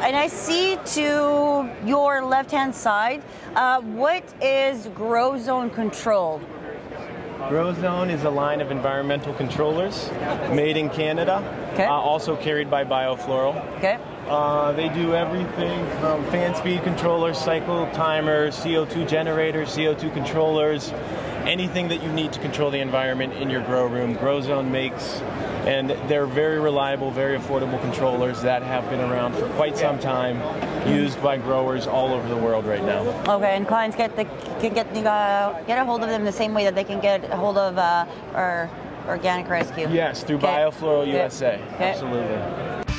and I see to your left-hand side, uh, what is Grow Zone Control? GrowZone is a line of environmental controllers made in Canada, Okay. uh, also carried by Biofloral. Okay. Uh, they do everything from fan speed controllers, cycle timers, CO2 generators, CO2 controllers, anything that you need to control the environment in your grow room. GrowZone makes, and they're very reliable, very affordable controllers that have been around for quite some time, used by growers all over the world right now. Okay, and clients get the can get uh, get a hold of them the same way that they can get a hold of uh, our organic rescue. Yes, through Okay. Biofloral. USA. Okay. Absolutely.